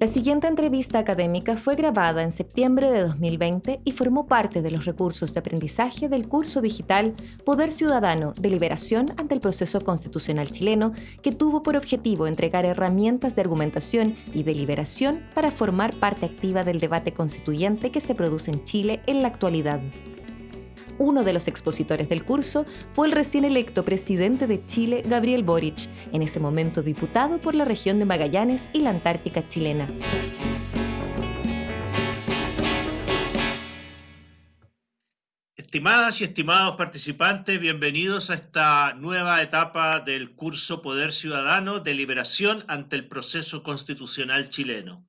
La siguiente entrevista académica fue grabada en septiembre de 2020 y formó parte de los recursos de aprendizaje del curso digital Poder Ciudadano, Deliberación ante el Proceso Constitucional Chileno, que tuvo por objetivo entregar herramientas de argumentación y deliberación para formar parte activa del debate constituyente que se produce en Chile en la actualidad. Uno de los expositores del curso fue el recién electo presidente de Chile, Gabriel Boric, en ese momento diputado por la región de Magallanes y la Antártica chilena. Estimadas y estimados participantes, bienvenidos a esta nueva etapa del curso Poder Ciudadano de Liberación ante el Proceso Constitucional Chileno.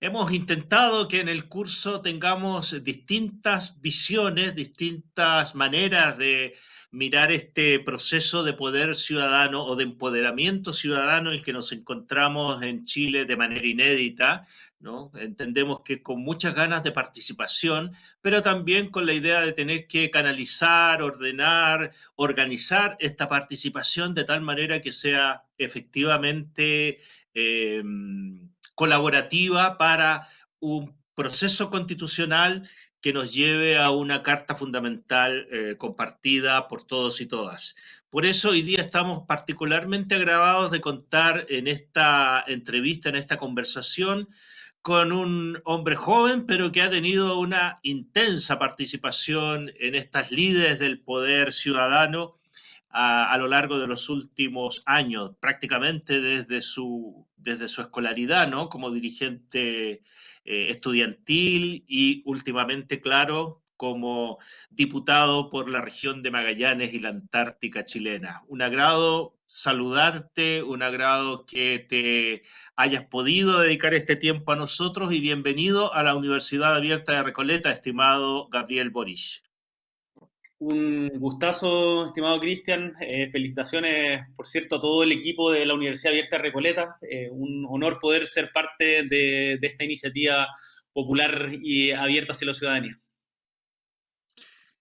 Hemos intentado que en el curso tengamos distintas visiones, distintas maneras de mirar este proceso de poder ciudadano o de empoderamiento ciudadano en el que nos encontramos en Chile de manera inédita. Entendemos que con muchas ganas de participación, pero también con la idea de tener que canalizar, ordenar, organizar esta participación de tal manera que sea efectivamente... Eh, colaborativa para un proceso constitucional que nos lleve a una carta fundamental eh, compartida por todos y todas. Por eso hoy día estamos particularmente agravados de contar en esta entrevista, en esta conversación, con un hombre joven, pero que ha tenido una intensa participación en estas líderes del poder ciudadano a, lo largo de los últimos años, prácticamente desde su, desde su escolaridad, ¿no? Como dirigente eh, estudiantil y últimamente, claro, como diputado por la región de Magallanes y la Antártica chilena. Un agrado saludarte, un agrado que te hayas podido dedicar este tiempo a nosotros y bienvenido a la Universidad Abierta de Recoleta, estimado Gabriel Boris. Un gustazo, estimado Cristian. Eh, felicitaciones, por cierto, a todo el equipo de la Universidad Abierta de Recoleta. Eh, un honor poder ser parte de, esta iniciativa popular y abierta hacia la ciudadanía.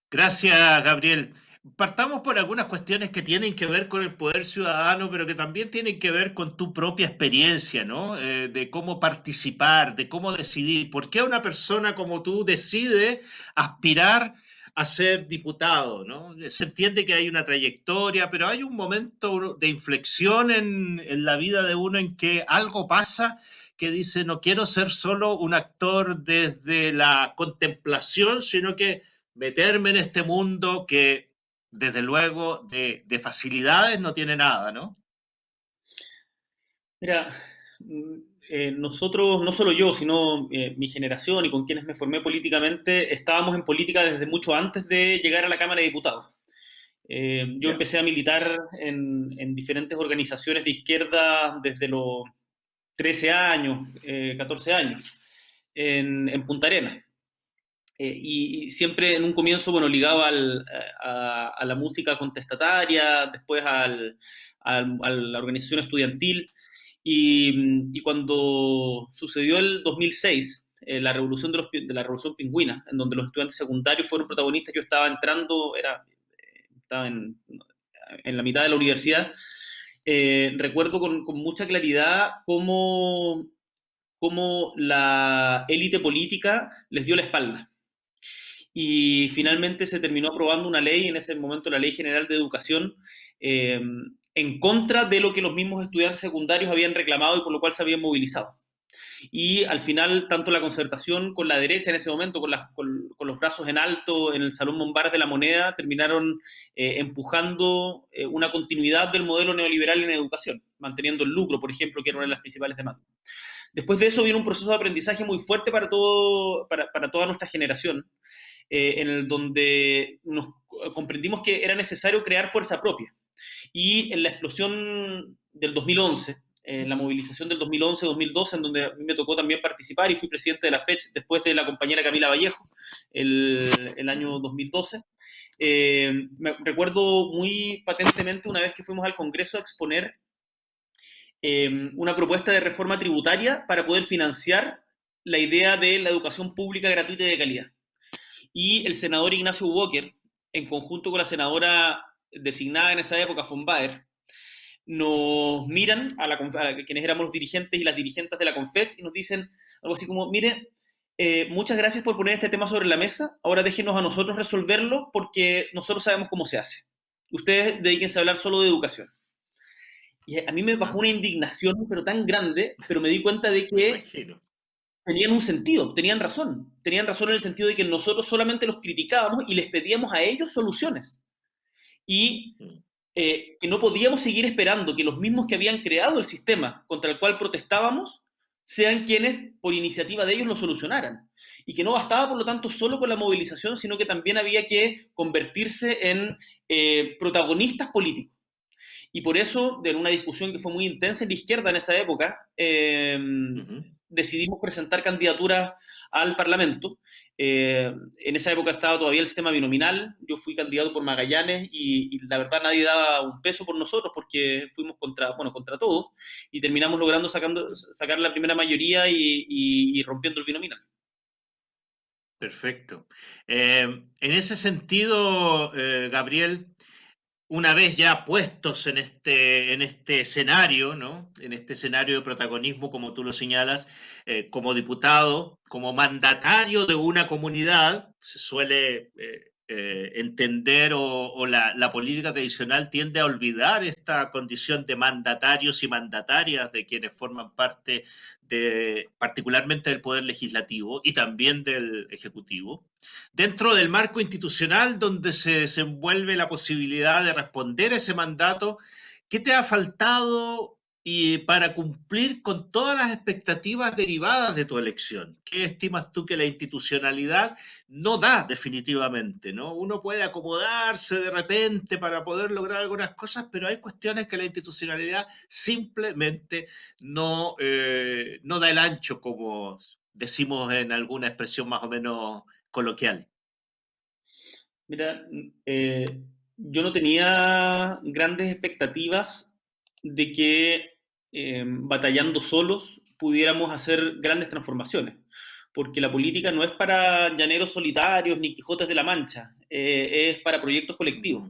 Gracias, Gabriel. Partamos por algunas cuestiones que tienen que ver con el poder ciudadano, pero que también tienen que ver con tu propia experiencia, ¿no? Eh, de cómo participar, de cómo decidir. ¿Por qué una persona como tú decide aspirar a ser diputado, ¿no? Se entiende que hay una trayectoria, pero hay un momento de inflexión en, la vida de uno en que algo pasa que dice, no quiero ser solo un actor desde la contemplación, sino que meterme en este mundo que, desde luego, de, de facilidades no tiene nada, ¿no? Mira, eh, nosotros, no solo yo, sino eh, mi generación y con quienes me formé políticamente, estábamos en política desde mucho antes de llegar a la Cámara de Diputados. Eh, yo empecé a militar en, diferentes organizaciones de izquierda desde los 13 años, 14 años, en, Punta Arenas. Y, siempre en un comienzo, bueno, ligado a, la música contestataria, después a la organización estudiantil, y, cuando sucedió el 2006, eh, la revolución de, los, de, la revolución pingüina, en donde los estudiantes secundarios fueron protagonistas, yo estaba entrando, era, estaba en, la mitad de la universidad, eh, recuerdo con, con, mucha claridad cómo, cómo la élite política les dio la espalda. Y finalmente se terminó aprobando una ley, en ese momento la Ley General de Educación, eh, en contra de lo que los mismos estudiantes secundarios habían reclamado y por lo cual se habían movilizado. Y al final, tanto la concertación con la derecha en ese momento, con, los brazos en alto en el Salón Bombardes de la Moneda, terminaron eh, empujando eh, una continuidad del modelo neoliberal en educación, manteniendo el lucro, por ejemplo, que era una de las principales demandas. Después de eso viene un proceso de aprendizaje muy fuerte para toda nuestra generación, eh, en el donde nos comprendimos que era necesario crear fuerza propia y en la explosión del 2011, en la movilización del 2011-2012, en donde a mí me tocó también participar y fui presidente de la FECH después de la compañera Camila Vallejo, el, el año 2012. Eh, me recuerdo muy patentemente una vez que fuimos al Congreso a exponer eh, una propuesta de reforma tributaria para poder financiar la idea de la educación pública gratuita y de calidad. Y el senador Ignacio Walker, en conjunto con la senadora designada en esa época von Baer, nos miran a, la, quienes éramos los dirigentes y las dirigentes de la CONFET y nos dicen algo así como, mire, eh, muchas gracias por poner este tema sobre la mesa, ahora déjenos a nosotros resolverlo porque nosotros sabemos cómo se hace. Ustedes dedíquense a hablar solo de educación. Y a mí me bajó una indignación, pero tan grande, pero me di cuenta de que tenían un sentido, tenían razón. Tenían razón en el sentido de que nosotros solamente los criticábamos y les pedíamos a ellos soluciones. Y mm. eh, que no podíamos seguir esperando que los mismos que habían creado el sistema contra el cual protestábamos sean quienes, por iniciativa de ellos, lo solucionaran. Y que no bastaba, por lo tanto, solo con la movilización, sino que también había que convertirse en eh, protagonistas políticos. Y por eso, de una discusión que fue muy intensa en la izquierda en esa época, eh, decidimos presentar candidaturas al Parlamento. Eh, en esa época estaba todavía el sistema binominal, yo fui candidato por Magallanes y, la verdad nadie daba un peso por nosotros porque fuimos contra, bueno, contra todo y terminamos logrando sacando, sacar la primera mayoría y, rompiendo el binominal. Perfecto. Eh, en ese sentido, Gabriel, una vez ya puestos en este, en este escenario, ¿no? en este escenario de protagonismo, como tú lo señalas, eh, como diputado, como mandatario de una comunidad, se suele eh, eh, entender o, la, política tradicional tiende a olvidar esta condición de mandatarios y mandatarias de quienes forman parte de, particularmente del Poder Legislativo y también del Ejecutivo, dentro del marco institucional donde se desenvuelve la posibilidad de responder a ese mandato, ¿qué te ha faltado y para cumplir con todas las expectativas derivadas de tu elección. ¿Qué estimas tú que la institucionalidad no da definitivamente? ¿no? Uno puede acomodarse de repente para poder lograr algunas cosas, pero hay cuestiones que la institucionalidad simplemente no, eh, no da el ancho, como decimos en alguna expresión más o menos coloquial. Mira, eh, yo no tenía grandes expectativas de que eh, batallando solos pudiéramos hacer grandes transformaciones, porque la política no es para llaneros solitarios ni Quijotes de la Mancha, eh, es para proyectos colectivos.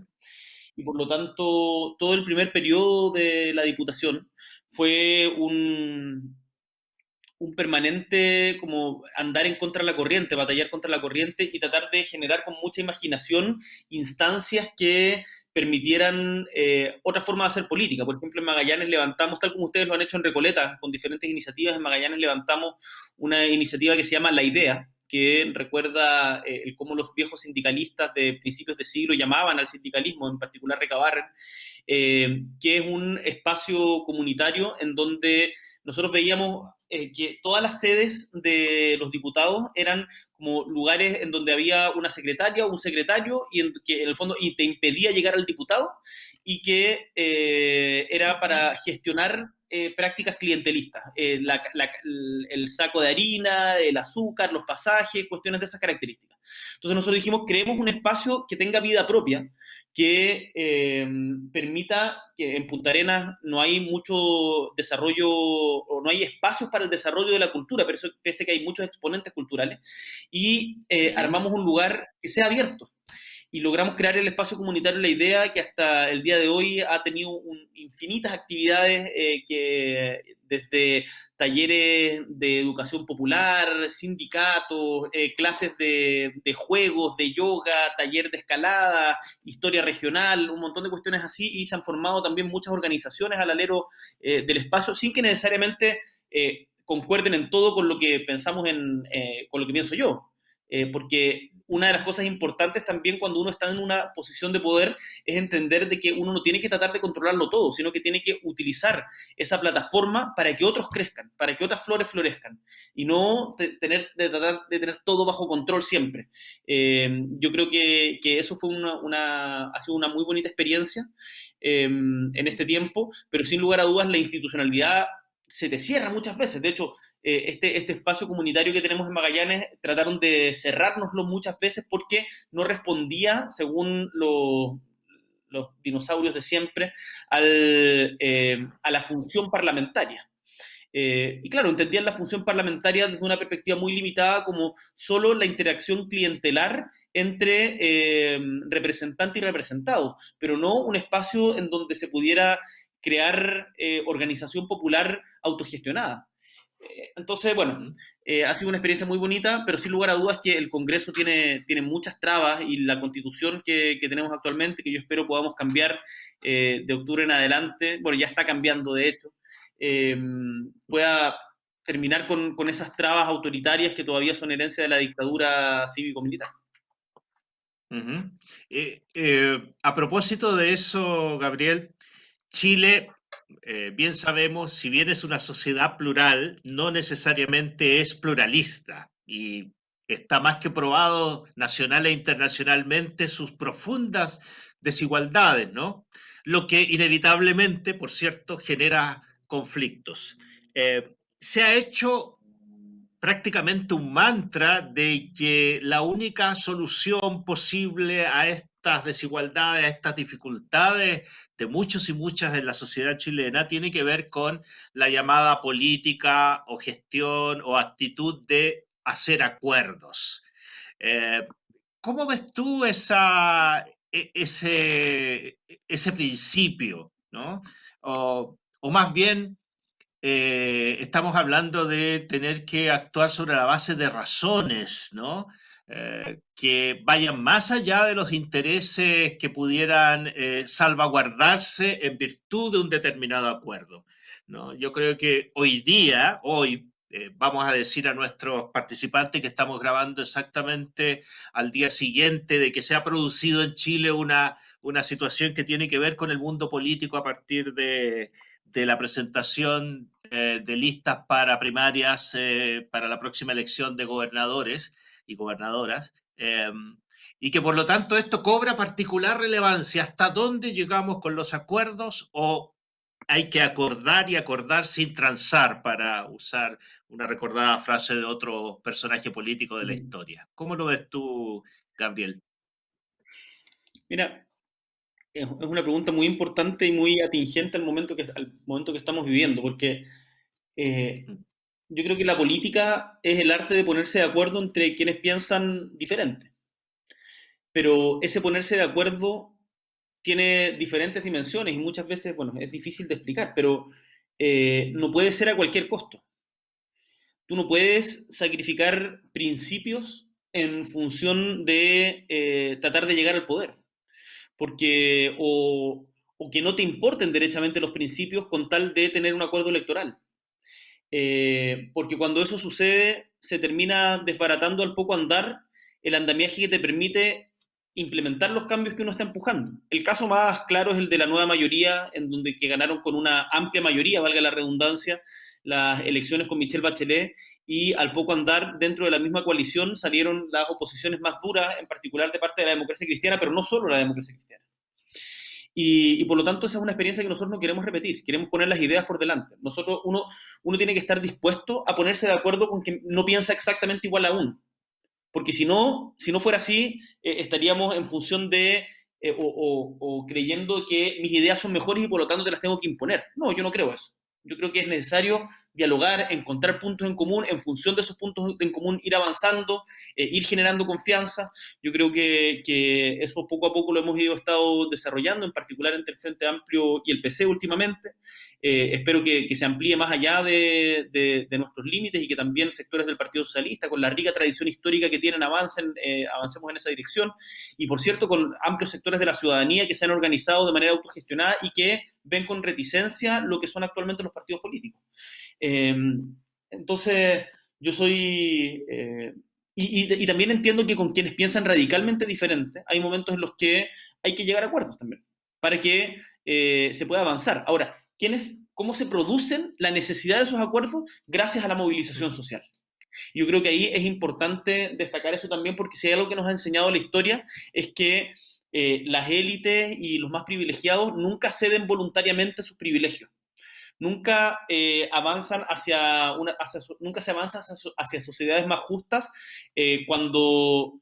Y por lo tanto, todo el primer periodo de la Diputación fue un, un permanente como andar en contra de la corriente, batallar contra la corriente y tratar de generar con mucha imaginación instancias que permitieran eh, otra forma de hacer política. Por ejemplo, en Magallanes levantamos, tal como ustedes lo han hecho en Recoleta, con diferentes iniciativas, en Magallanes levantamos una iniciativa que se llama La Idea, que recuerda eh, cómo los viejos sindicalistas de principios de siglo llamaban al sindicalismo, en particular Recabarren, eh, que es un espacio comunitario en donde nosotros veíamos eh, que todas las sedes de los diputados eran como lugares en donde había una secretaria o un secretario y en, que en el fondo y te impedía llegar al diputado y que eh, era para gestionar eh, prácticas clientelistas, el saco de harina, el azúcar, los pasajes, cuestiones de esas características. Entonces nosotros dijimos, creemos un espacio que tenga vida propia, que em, permita que en Punta Arenas no hay mucho desarrollo o no hay espacios para el desarrollo de la cultura, pero eso pese que hay muchos exponentes culturales, y eh, armamos un lugar que sea abierto, y logramos crear el espacio comunitario La Idea, que hasta el día de hoy ha tenido infinitas actividades eh, que desde talleres de educación popular, sindicatos, eh, clases de, juegos, de yoga, taller de escalada, historia regional, un montón de cuestiones así, y se han formado también muchas organizaciones al alero eh, del espacio, sin que necesariamente concuerden en todo con lo que pensamos en, con lo que pienso yo. porque una de las cosas importantes también cuando uno está en una posición de poder es entender de que uno no tiene que tratar de controlarlo todo, sino que tiene que utilizar esa plataforma para que otros crezcan, para que otras flores florezcan y no tener, de tratar de tener todo bajo control siempre. Eh, yo creo que, eso fue una, ha sido una muy bonita experiencia eh, en este tiempo, pero sin lugar a dudas la institucionalidad se te cierra muchas veces. De hecho, eh, este, este espacio comunitario que tenemos en Magallanes trataron de cerrárnoslo muchas veces porque no respondía, según los dinosaurios de siempre, eh, a la función parlamentaria. Eh, y claro, entendían la función parlamentaria desde una perspectiva muy limitada como solo la interacción clientelar entre representante y representado, pero no un espacio en donde se pudiera crear eh, organización popular autogestionada. Eh, entonces, bueno, ha sido una experiencia muy bonita, pero sin lugar a dudas que el Congreso tiene, tiene muchas trabas y la constitución que, que tenemos actualmente, que yo espero podamos cambiar de octubre en adelante, bueno, ya está cambiando de hecho, pueda terminar con, con, esas trabas autoritarias que todavía son herencia de la dictadura cívico-militar. Eh, eh, a propósito de eso, Gabriel, Chile, eh, bien sabemos, si bien es una sociedad plural, no necesariamente es pluralista y está más que probado nacional e internacionalmente sus profundas desigualdades, ¿no? Lo que inevitablemente, por cierto, genera conflictos se ha hecho prácticamente un mantra de que la única solución posible a estas desigualdades, estas dificultades de muchos y muchas en la sociedad chilena tiene que ver con la llamada política o gestión o actitud de hacer acuerdos. Eh, ¿Cómo ves tú esa, e, ese, ese principio? ¿no? O, o más bien, eh, estamos hablando de tener que actuar sobre la base de razones, ¿no? Eh, que vayan más allá de los intereses que pudieran eh, salvaguardarse en virtud de un determinado acuerdo. ¿no? Yo creo que hoy día, hoy, vamos a decir a nuestros participantes que estamos grabando exactamente al día siguiente de que se ha producido en Chile una, una situación que tiene que ver con el mundo político a partir de, de la presentación eh, de listas para primarias eh, para la próxima elección de gobernadores y gobernadoras. Em, y que por lo tanto esto cobra particular relevancia. ¿Hasta dónde llegamos con los acuerdos o hay que acordar y acordar sin transar, para usar una recordada frase de otro personaje político de la mm. historia? ¿Cómo lo ves tú, Gabriel? Mira, es una pregunta muy importante y muy atingente al momento que, al momento que estamos viviendo, porque eh, yo creo que la política es el arte de ponerse de acuerdo entre quienes piensan diferente. Pero ese ponerse de acuerdo tiene diferentes dimensiones y muchas veces, bueno, es difícil de explicar, pero eh, no puede ser a cualquier costo. Tú no puedes sacrificar principios en función de eh, tratar de llegar al poder porque o, que no te importen derechamente los principios con tal de tener un acuerdo electoral. Eh, porque cuando eso sucede, se termina desbaratando al poco andar el andamiaje que te permite implementar los cambios que uno está empujando. El caso más claro es el de la nueva mayoría, en donde que ganaron con una amplia mayoría, valga la redundancia, las elecciones con Michelle Bachelet y al poco andar dentro de la misma coalición salieron las oposiciones más duras, en particular de parte de la democracia cristiana, pero no solo la democracia cristiana. Y, por lo tanto esa es una experiencia que nosotros no queremos repetir, queremos poner las ideas por delante. Nosotros, uno, uno tiene que estar dispuesto a ponerse de acuerdo con quien no piensa exactamente igual a uno. Porque si no, si no fuera así, eh, estaríamos en función de eh, o creyendo que mis ideas son mejores y por lo tanto te las tengo que imponer. No, yo no creo eso. Yo creo que es necesario dialogar, encontrar puntos en común, en función de esos puntos en común ir avanzando, eh, ir generando confianza. Yo creo que, que, eso poco a poco lo hemos ido estado desarrollando, en particular entre el Frente Amplio y el PC últimamente. Eh, espero que, se amplíe más allá de, de, nuestros límites y que también sectores del Partido Socialista, con la rica tradición histórica que tienen, avancen, eh, avancemos en esa dirección. Y por cierto, con amplios sectores de la ciudadanía que se han organizado de manera autogestionada y que ven con reticencia lo que son actualmente los partidos políticos. Em, entonces, yo soy... Eh, y, también entiendo que con quienes piensan radicalmente diferente, hay momentos en los que hay que llegar a acuerdos también, para que eh, se pueda avanzar. Ahora, ¿quiénes, ¿cómo se producen la necesidad de esos acuerdos? Gracias a la movilización social. Yo creo que ahí es importante destacar eso también, porque si hay algo que nos ha enseñado la historia, es que eh, las élites y los más privilegiados nunca ceden voluntariamente sus privilegios nunca eh, avanzan hacia, una, nunca se avanza hacia, sociedades más justas eh, cuando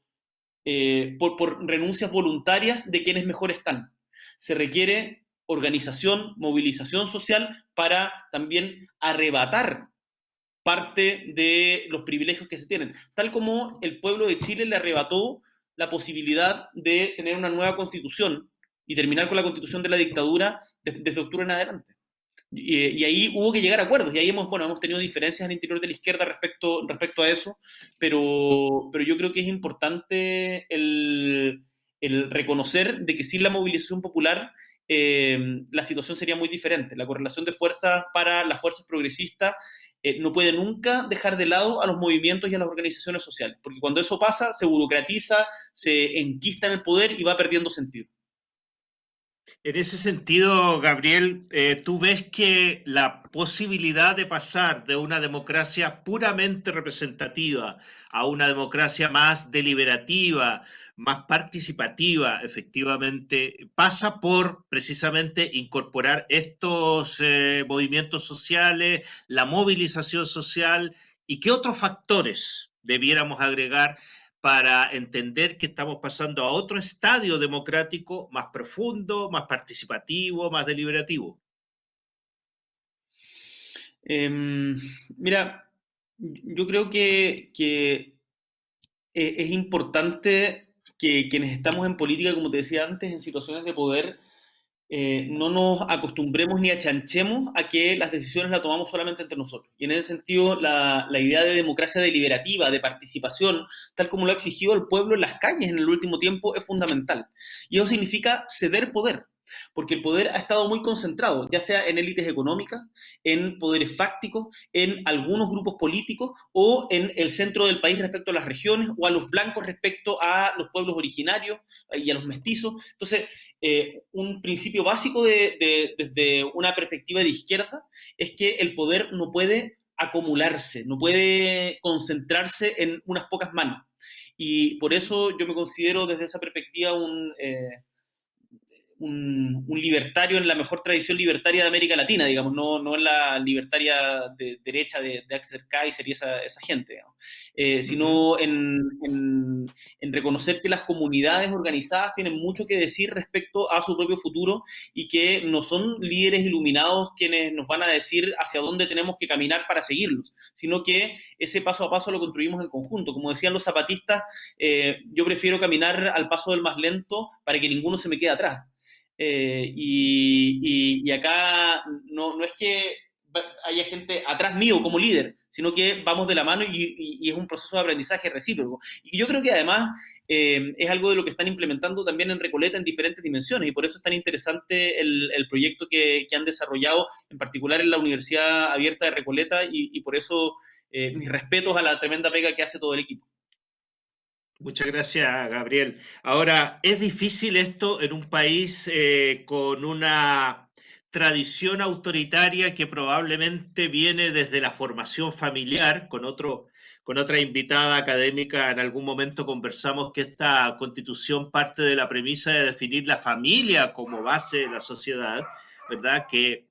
eh, por, por, renuncias voluntarias de quienes mejor están. Se requiere organización, movilización social para también arrebatar parte de los privilegios que se tienen, tal como el pueblo de Chile le arrebató la posibilidad de tener una nueva constitución y terminar con la constitución de la dictadura desde octubre en adelante. Y, ahí hubo que llegar a acuerdos, y ahí hemos, bueno, hemos tenido diferencias al interior de la izquierda respecto, respecto a eso, pero, pero yo creo que es importante el, el reconocer de que sin la movilización popular eh, la situación sería muy diferente. La correlación de fuerzas para las fuerzas progresistas eh, no puede nunca dejar de lado a los movimientos y a las organizaciones sociales, porque cuando eso pasa, se burocratiza, se enquista en el poder y va perdiendo sentido. En ese sentido, Gabriel, eh, ¿tú ves que la posibilidad de pasar de una democracia puramente representativa a una democracia más deliberativa, más participativa, efectivamente, pasa por precisamente incorporar estos eh, movimientos sociales, la movilización social y qué otros factores debiéramos agregar para entender que estamos pasando a otro estadio democrático más profundo, más participativo, más deliberativo. Em, mira, yo creo que, que e, es importante que quienes estamos en política, como te decía antes, en situaciones de poder, eh, no nos acostumbremos ni achanchemos a que las decisiones las tomamos solamente entre nosotros. Y en ese sentido, la, la, idea de democracia deliberativa, de participación, tal como lo ha exigido el pueblo en las calles en el último tiempo, es fundamental. Y eso significa ceder poder porque el poder ha estado muy concentrado, ya sea en élites económicas, en poderes fácticos, en algunos grupos políticos o en el centro del país respecto a las regiones o a los blancos respecto a los pueblos originarios y a los mestizos. Entonces, eh, un principio básico desde una perspectiva de izquierda es que el poder no puede acumularse, no puede concentrarse en unas pocas manos. Y por eso yo me considero desde esa perspectiva un... Eh, un, libertario en la mejor tradición libertaria de América Latina, digamos, no, no en la libertaria de derecha de, de Axel Kaiser y esa, esa gente, eh, sino en, en, en, reconocer que las comunidades organizadas tienen mucho que decir respecto a su propio futuro y que no son líderes iluminados quienes nos van a decir hacia dónde tenemos que caminar para seguirlos, sino que ese paso a paso lo construimos en conjunto. Como decían los zapatistas, eh, yo prefiero caminar al paso del más lento para que ninguno se me quede atrás. Eh, y, acá no, no, es que haya gente atrás mío como líder, sino que vamos de la mano y, es un proceso de aprendizaje recíproco. Y yo creo que además eh, es algo de lo que están implementando también en Recoleta en diferentes dimensiones y por eso es tan interesante el, proyecto que, que, han desarrollado, en particular en la Universidad Abierta de Recoleta y, por eso eh, mis respetos a la tremenda pega que hace todo el equipo. Muchas gracias, Gabriel. Ahora, es difícil esto en un país eh, con una tradición autoritaria que probablemente viene desde la formación familiar. Con, otro, con otra invitada académica en algún momento conversamos que esta constitución parte de la premisa de definir la familia como base de la sociedad, ¿verdad? Que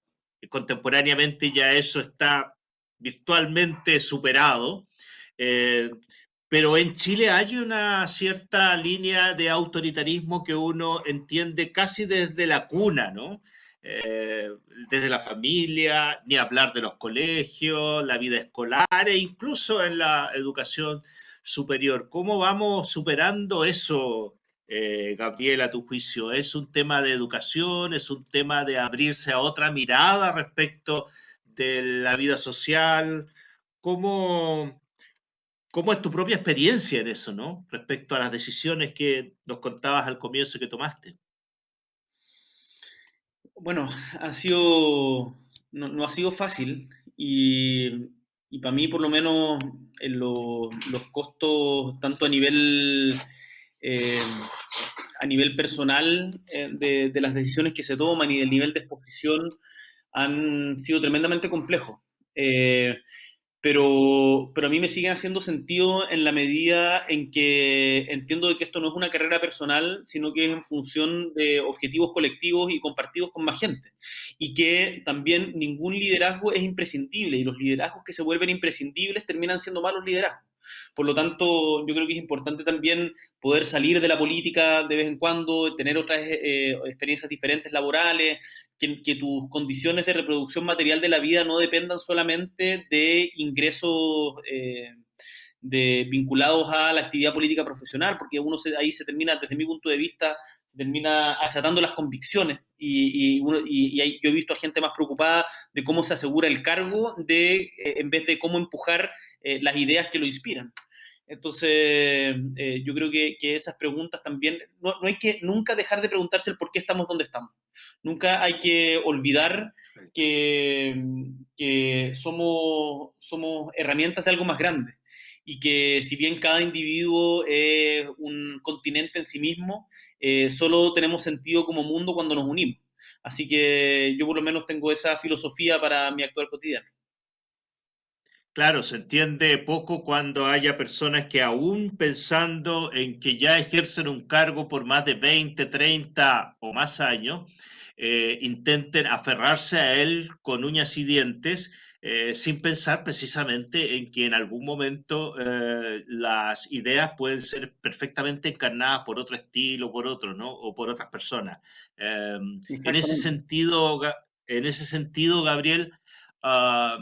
contemporáneamente ya eso está virtualmente superado. Eh, pero en Chile hay una cierta línea de autoritarismo que uno entiende casi desde la cuna, ¿no? Eh, desde la familia, ni hablar de los colegios, la vida escolar e incluso en la educación superior. ¿Cómo vamos superando eso, eh, Gabriel, a tu juicio? ¿Es un tema de educación? ¿Es un tema de abrirse a otra mirada respecto de la vida social? ¿Cómo, ¿Cómo es tu propia experiencia en eso, no? Respecto a las decisiones que nos contabas al comienzo que tomaste. Bueno, ha sido, no, ha sido fácil y, para mí por lo menos en los costos, tanto a nivel, eh, a nivel personal eh, de, las decisiones que se toman y del nivel de exposición, han sido tremendamente complejos. Eh, pero, pero a mí me siguen haciendo sentido en la medida en que entiendo de que esto no es una carrera personal, sino que es en función de objetivos colectivos y compartidos con más gente. Y que también ningún liderazgo es imprescindible y los liderazgos que se vuelven imprescindibles terminan siendo malos liderazgos. Por lo tanto, yo creo que es importante también poder salir de la política de vez en cuando, tener otras eh, experiencias diferentes laborales, que, tus condiciones de reproducción material de la vida no dependan solamente de ingresos eh, de, vinculados a la actividad política profesional, porque uno ahí se termina, desde mi punto de vista, termina achatando las convicciones y, y, yo he visto a gente más preocupada de cómo se asegura el cargo de, eh, en vez de cómo empujar eh, las ideas que lo inspiran. Entonces, eh, yo creo que, que, esas preguntas también, no, no, hay que nunca dejar de preguntarse el por qué estamos donde estamos. Nunca hay que olvidar que, que somos, somos herramientas de algo más grande y que si bien cada individuo es un continente en sí mismo, eh, solo tenemos sentido como mundo cuando nos unimos. Así que yo por lo menos tengo esa filosofía para mi actual cotidiano. Claro, se entiende poco cuando haya personas que aún pensando en que ya ejercen un cargo por más de 20, 30 o más años, eh, intenten aferrarse a él con uñas y dientes eh, sin pensar precisamente en que en algún momento eh, las ideas pueden ser perfectamente encarnadas por otro estilo, por otro, ¿no? O por otras personas. Em, en ese sentido, en ese sentido, Gabriel, ah,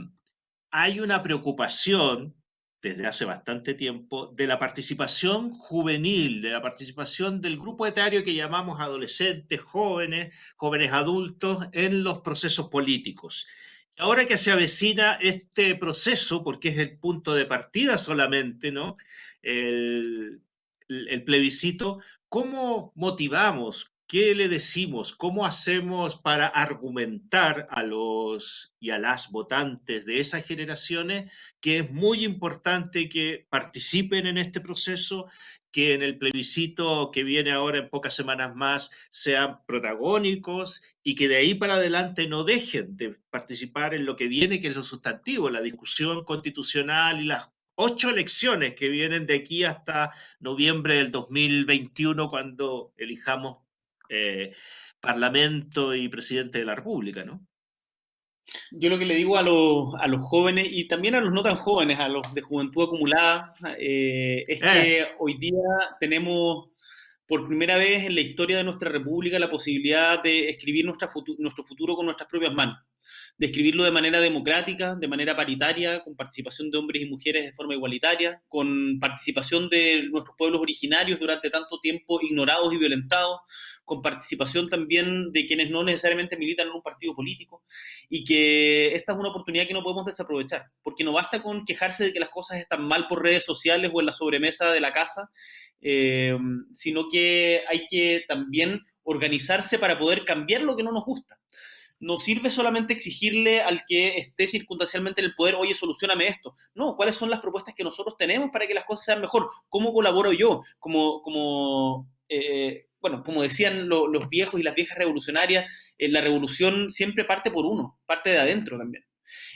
hay una preocupación desde hace bastante tiempo de la participación juvenil, de la participación del grupo etario que llamamos adolescentes, jóvenes, jóvenes adultos en los procesos políticos. Ahora que se avecina este proceso, porque es el punto de partida solamente, ¿no? El, el plebiscito, ¿cómo motivamos, ¿Qué le decimos? ¿Cómo hacemos para argumentar a los y a las votantes de esas generaciones que es muy importante que participen en este proceso, que en el plebiscito que viene ahora en pocas semanas más sean protagónicos y que de ahí para adelante no dejen de participar en lo que viene, que es lo sustantivo, la discusión constitucional y las ocho elecciones que vienen de aquí hasta noviembre del 2021 cuando elijamos eh, Parlamento y presidente de la República, ¿no? Yo lo que le digo a los, a los jóvenes y también a los no tan jóvenes, a los de juventud acumulada, eh, es que eh. hoy día tenemos por primera vez en la historia de nuestra república la posibilidad de escribir nuestra nuestro futuro con nuestras propias manos de escribirlo de manera democrática, de manera paritaria, con participación de hombres y mujeres de forma igualitaria, con participación de nuestros pueblos originarios durante tanto tiempo ignorados y violentados, con participación también de quienes no necesariamente militan en un partido político, y que esta es una oportunidad que no podemos desaprovechar, porque no basta con quejarse de que las cosas están mal por redes sociales o en la sobremesa de la casa, eh, sino que hay que también organizarse para poder cambiar lo que no nos gusta no sirve solamente exigirle al que esté circunstancialmente en el poder, oye, solucioname esto. No, ¿cuáles son las propuestas que nosotros tenemos para que las cosas sean mejor? ¿Cómo colaboro yo? Como, como eh, bueno, como decían los viejos y las viejas revolucionarias, eh, la revolución siempre parte por uno, parte de adentro también.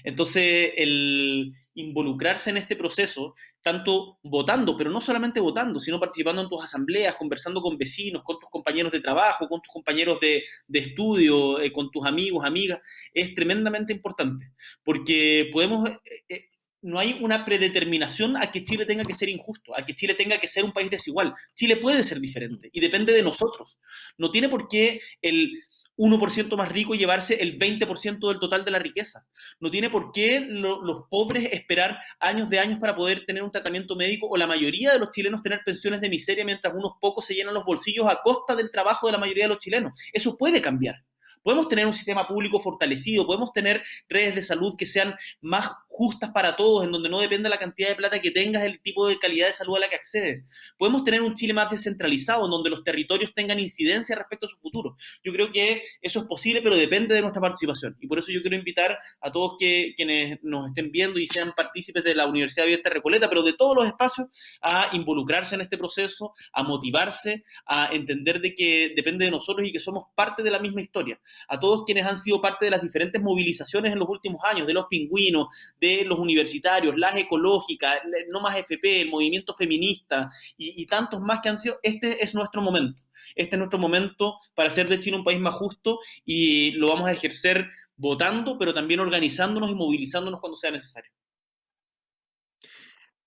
Entonces, el involucrarse en este proceso, tanto votando, pero no solamente votando, sino participando en tus asambleas, conversando con vecinos, con tus compañeros de trabajo, con tus compañeros de, estudio, eh, con tus amigos, amigas, es tremendamente importante, porque podemos... Eh, no hay una predeterminación a que Chile tenga que ser injusto, a que Chile tenga que ser un país desigual. Chile puede ser diferente y depende de nosotros. No tiene por qué el 1% más rico llevarse el 20% del total de la riqueza. No tiene por qué los pobres esperar años de años para poder tener un tratamiento médico o la mayoría de los chilenos tener pensiones de miseria mientras unos pocos se llenan los bolsillos a costa del trabajo de la mayoría de los chilenos. Eso puede cambiar. Podemos tener un sistema público fortalecido, podemos tener redes de salud que sean más justas para todos, en donde no depende la cantidad de plata que tengas, el tipo de calidad de salud a la que accedes. Podemos tener un Chile más descentralizado, en donde los territorios tengan incidencia respecto a su futuro. Yo creo que eso es posible, pero depende de nuestra participación. Y por eso yo quiero invitar a todos que, quienes nos estén viendo y sean partícipes de la Universidad Abierta Recoleta, pero de todos los espacios, a involucrarse en este proceso, a motivarse, a entender de que depende de nosotros y que somos parte de la misma historia. A todos quienes han sido parte de las diferentes movilizaciones en los últimos años, de los pingüinos, de los universitarios, las ecológicas, No Más FP, el movimiento feminista y, tantos más que han sido, este es nuestro momento. Este es nuestro momento para hacer de Chile un país más justo y lo vamos a ejercer votando, pero también organizándonos y movilizándonos cuando sea necesario.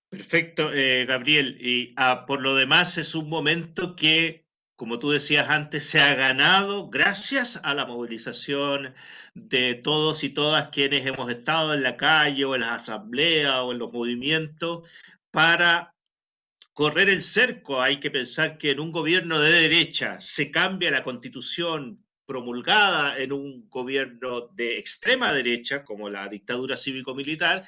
Perfecto, eh, Gabriel. Y ah, por lo demás es un momento que como tú decías antes, se ha ganado gracias a la movilización de todos y todas quienes hemos estado en la calle o en las asambleas o en los movimientos para correr el cerco. Hay que pensar que en un gobierno de derecha se cambia la constitución promulgada en un gobierno de extrema derecha, como la dictadura cívico-militar,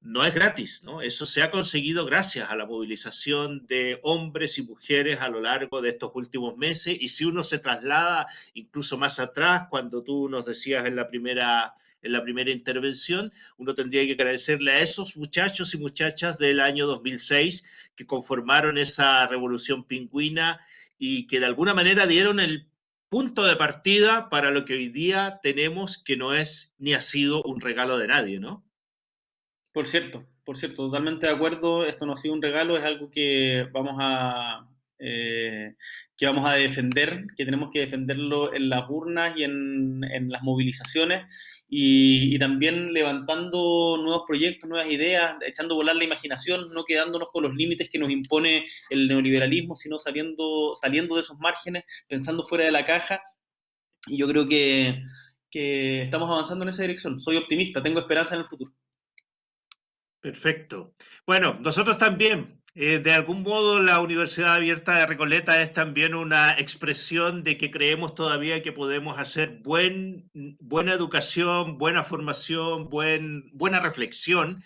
no es gratis, ¿no? Eso se ha conseguido gracias a la movilización de hombres y mujeres a lo largo de estos últimos meses. Y si uno se traslada incluso más atrás, cuando tú nos decías en la primera, en la primera intervención, uno tendría que agradecerle a esos muchachos y muchachas del año 2006 que conformaron esa revolución pingüina y que de alguna manera dieron el punto de partida para lo que hoy día tenemos, que no es ni ha sido un regalo de nadie, ¿no? Por cierto, por cierto, totalmente de acuerdo. Esto no ha sido un regalo, es algo que vamos a, eh, que vamos a defender, que tenemos que defenderlo en las urnas y en, las movilizaciones y, también levantando nuevos proyectos, nuevas ideas, echando a volar la imaginación, no quedándonos con los límites que nos impone el neoliberalismo, sino saliendo, saliendo de esos márgenes, pensando fuera de la caja. Y yo creo que, que estamos avanzando en esa dirección. Soy optimista, tengo esperanza en el futuro. Perfecto. Bueno, nosotros también, eh, de algún modo, la Universidad Abierta de Recoleta es también una expresión de que creemos todavía que podemos hacer buen, buena educación, buena formación, buen, buena reflexión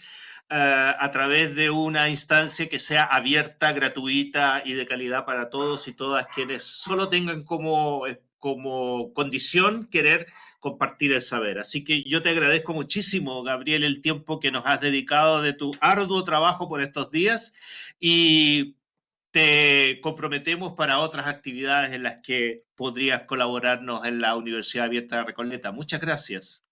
eh, a través de una instancia que sea abierta, gratuita y de calidad para todos y todas quienes solo tengan como, como condición querer compartir el saber. Así que yo te agradezco muchísimo, Gabriel, el tiempo que nos has dedicado de tu arduo trabajo por estos días y te comprometemos para otras actividades en las que podrías colaborarnos en la Universidad Abierta de Recoleta. Muchas gracias.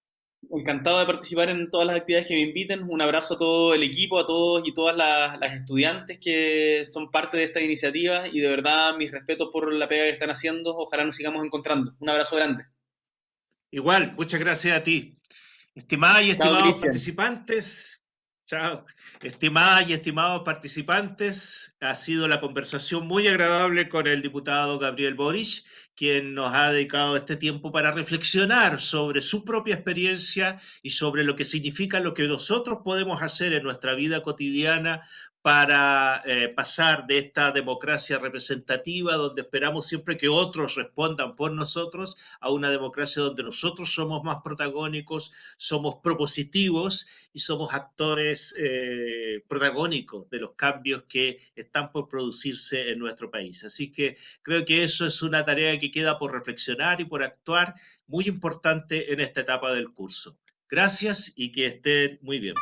Encantado de participar en todas las actividades que me inviten. Un abrazo a todo el equipo, a todos y todas las, las, estudiantes que son parte de esta iniciativa y de verdad mis respetos por la pega que están haciendo. Ojalá nos sigamos encontrando. Un abrazo grande. Igual, muchas gracias a ti. Estimadas y estimados participantes, chao. Estimadas y estimados participantes, ha sido la conversación muy agradable con el diputado Gabriel Boris, quien nos ha dedicado este tiempo para reflexionar sobre su propia experiencia y sobre lo que significa lo que nosotros podemos hacer en nuestra vida cotidiana para eh, pasar de esta democracia representativa donde esperamos siempre que otros respondan por nosotros a una democracia donde nosotros somos más protagónicos, somos propositivos y somos actores eh, protagónicos de los cambios que están por producirse en nuestro país. Así que creo que eso es una tarea que queda por reflexionar y por actuar muy importante en esta etapa del curso. Gracias y que estén muy bien.